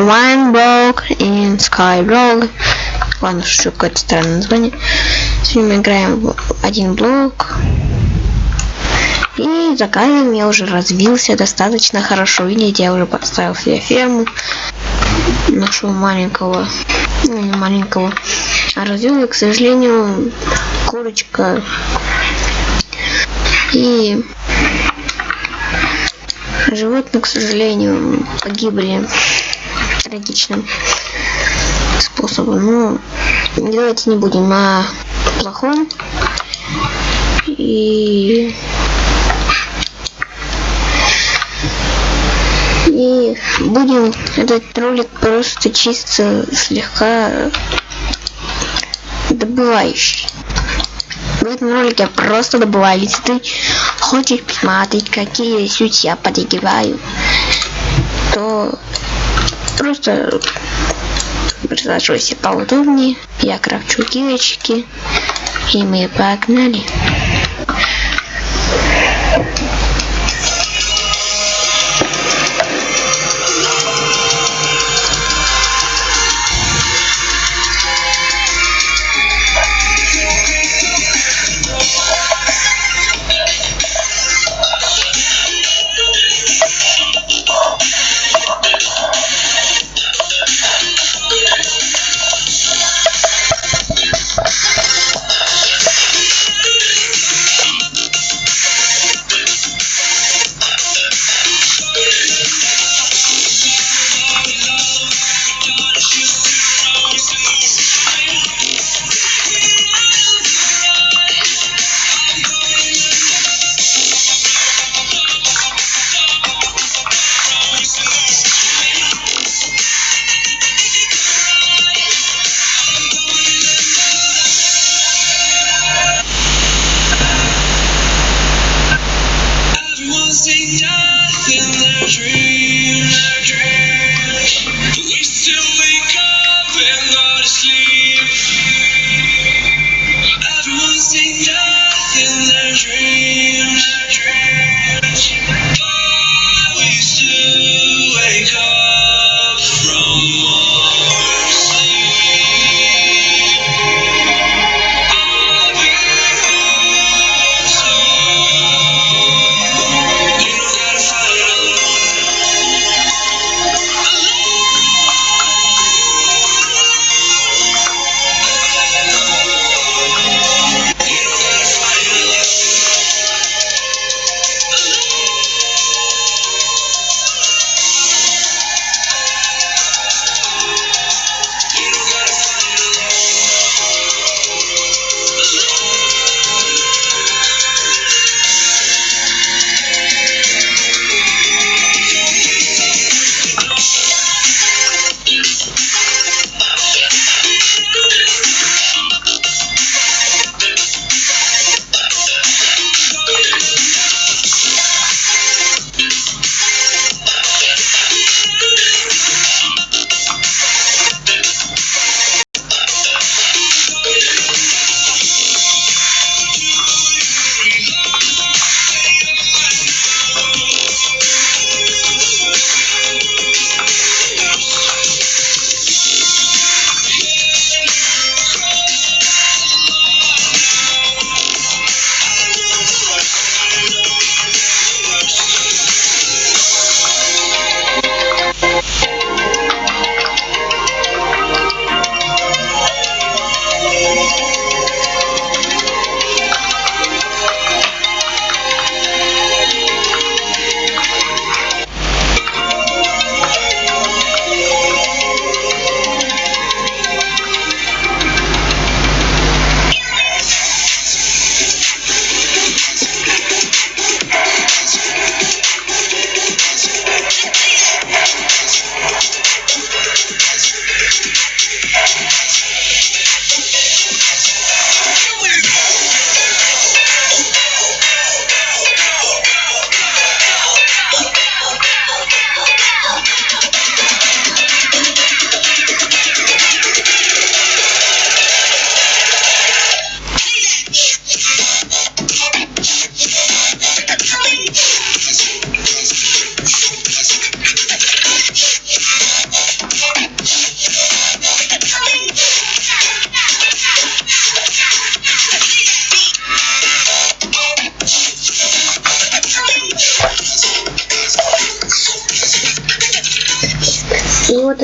Wineblock и Skyblock. Ладно, что какое-то странное название. Сегодня мы играем в один блок. И за кадром я уже развился достаточно хорошо. Видите, я уже подставил себе ферму. Нашего маленького, ну не маленького, а развил, к сожалению, курочка. И животные, к сожалению, погибли трагичным способом. Ну, давайте не будем на плохом. И и будем этот ролик просто чисто слегка добывающий. В этом ролике просто добываю. Если ты хочешь посмотреть, какие суть я подогреваю, то просто присаживайся поудобнее. Я крафчу кирочки. И мы погнали.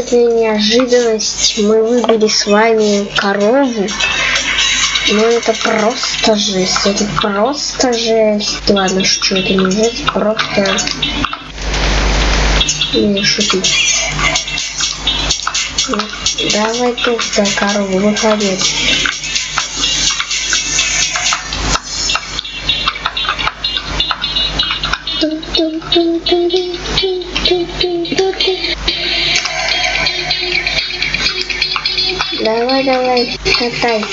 Вот эта неожиданность. Мы выбили с вами корову. Ну это просто жесть. Это просто жесть. Ладно, что это не жесть, просто не шутить. Давай толстая корова, выходи. Давай, катай.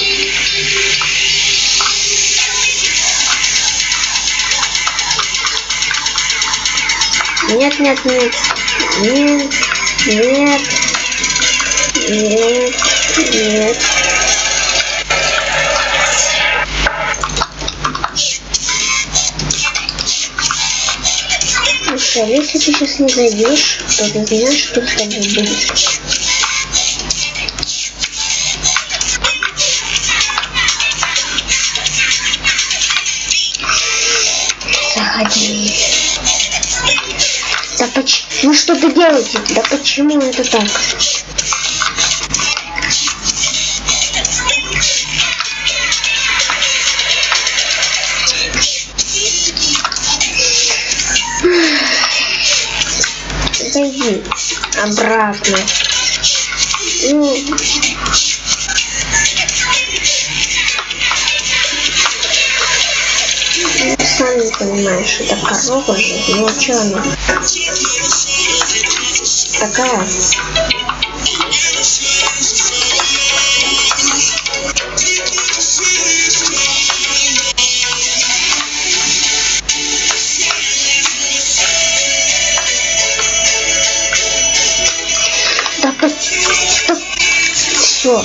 Нет, нет, нет. Нет, нет. Нет, нет. А если ты сейчас не зайдешь, то ты знаешь, что с тобой будет. Ну что ты делаете? Да почему это так? Зайди обратно. Ну, сами понимаешь, это корова же, ну а что она? Такая. Да, все.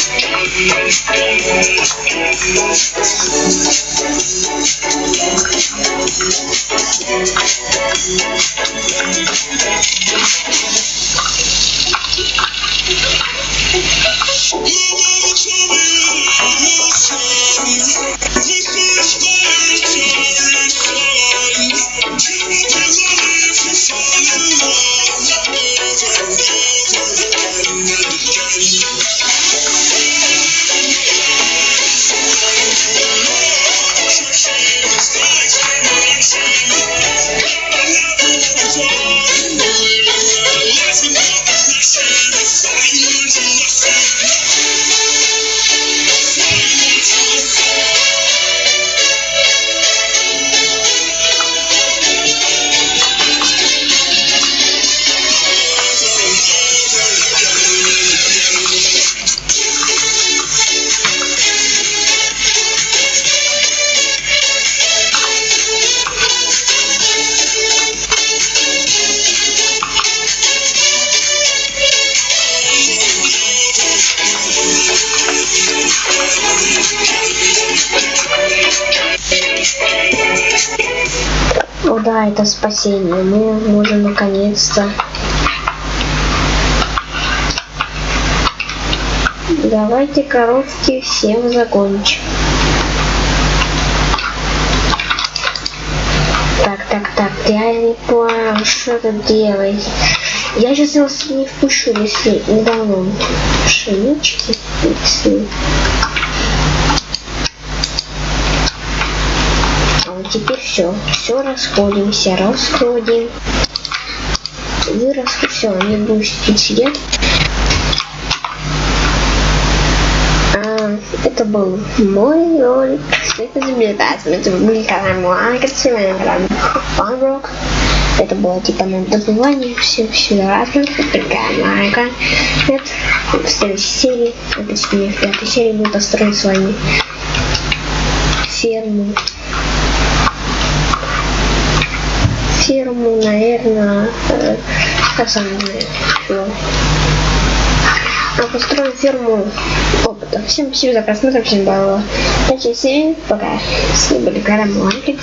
Thank you. Да, это спасение. Мы можем наконец-то. Давайте коровки всем закончим. Так, так, так, я не понял, что тут делать. Я сейчас его не впущу, если недавно пшенички если... А вот теперь все. Все расходимся, расходим. Вырос, все, они будут сидеть. А, это был мой ролик. Это изобретатель. Это был канал Муанка, Фанрок. Это было типа на добывание все, все разное. Такая Муанка. Это в следующей серии, это в пятой серии мы построим с вами ферму. Ферму, наверное, э, как сам не знаю, чего. А построим ферму опыта. Всем спасибо за просмотр, всем было 5 7, пока. С вами были Гара Маланкин.